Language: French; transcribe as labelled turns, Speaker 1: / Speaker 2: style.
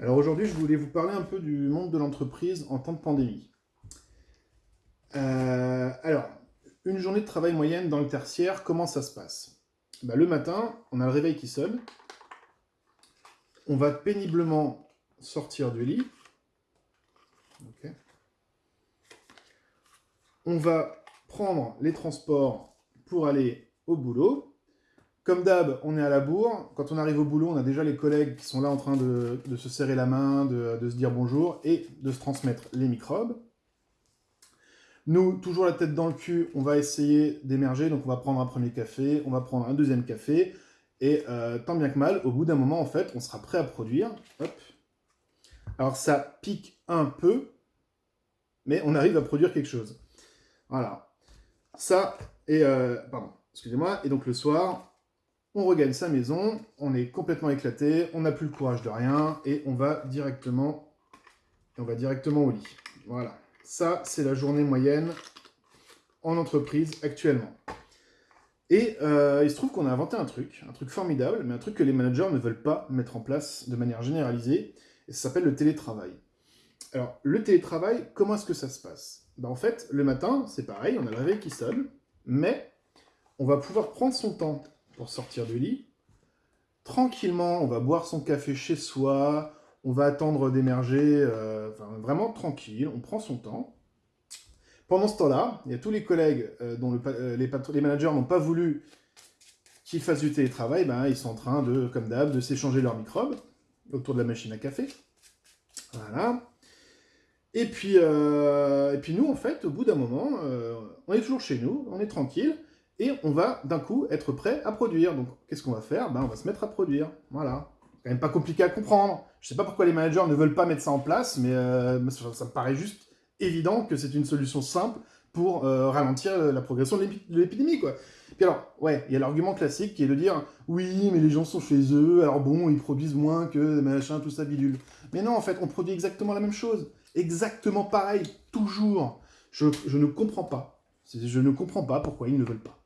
Speaker 1: Alors aujourd'hui, je voulais vous parler un peu du monde de l'entreprise en temps de pandémie. Euh, alors, une journée de travail moyenne dans le tertiaire, comment ça se passe? Bah, Le matin, on a le réveil qui sonne. On va péniblement sortir du lit. On va prendre les transports pour aller au boulot. Comme d'hab, on est à la bourre. Quand on arrive au boulot, on a déjà les collègues qui sont là en train de, se serrer la main, de, se dire bonjour et de se transmettre les microbes. Nous, toujours la tête dans le cul, on va essayer d'émerger. Donc on va prendre un premier café, on va prendre un deuxième café. Et euh, tant bien que mal, au bout d'un moment, en fait, on sera prêt à produire. Alors ça pique un peu, mais on arrive à produire quelque chose. Voilà. Ça, et... Euh, pardon, excusez-moi. Et donc le soir, on regagne sa maison, on est complètement éclaté, on n'a plus le courage de rien, et on va directement, on va directement au lit. Voilà. Ça, c'est la journée moyenne en entreprise actuellement. Et euh, il se trouve qu'on a inventé un truc, un truc formidable, mais un truc que les managers ne veulent pas mettre en place de manière généralisée, et ça s'appelle le télétravail. Alors, le télétravail, comment est-ce que ça se passe? Ben, En fait, le matin, c'est pareil, on a le réveil qui sonne, mais on va pouvoir prendre son temps pour sortir du lit. Tranquillement, on va boire son café chez soi, on va attendre d'émerger, euh, vraiment tranquille, on prend son temps. Pendant ce temps-là, il y a tous les collègues euh, dont euh, les, managers n'ont pas voulu qu'ils fassent du télétravail, ben, ils sont en train de, comme d'hab, de s'échanger leurs microbes autour de la machine à café. Voilà. Et puis, et puis nous, en fait, au bout d'un moment, on est toujours chez nous, on est tranquille, et on va d'un coup être prêt à produire. Donc qu'est-ce qu'on va faire? Ben, On va se mettre à produire. Voilà. quand même pas compliqué à comprendre. Je sais pas pourquoi les managers ne veulent pas mettre ça en place, mais euh, ça, me paraît juste évident que c'est une solution simple pour euh, ralentir la progression de l'épidémie, quoi. Puis alors, ouais, il y a l'argument classique qui est de dire « Oui, mais les gens sont chez eux, alors bon, ils produisent moins que machin, tout ça, bidule. » Mais non, en fait, on produit exactement la même chose. Exactement pareil, toujours. Je ne comprends pas. Je ne comprends pas pourquoi ils ne veulent pas.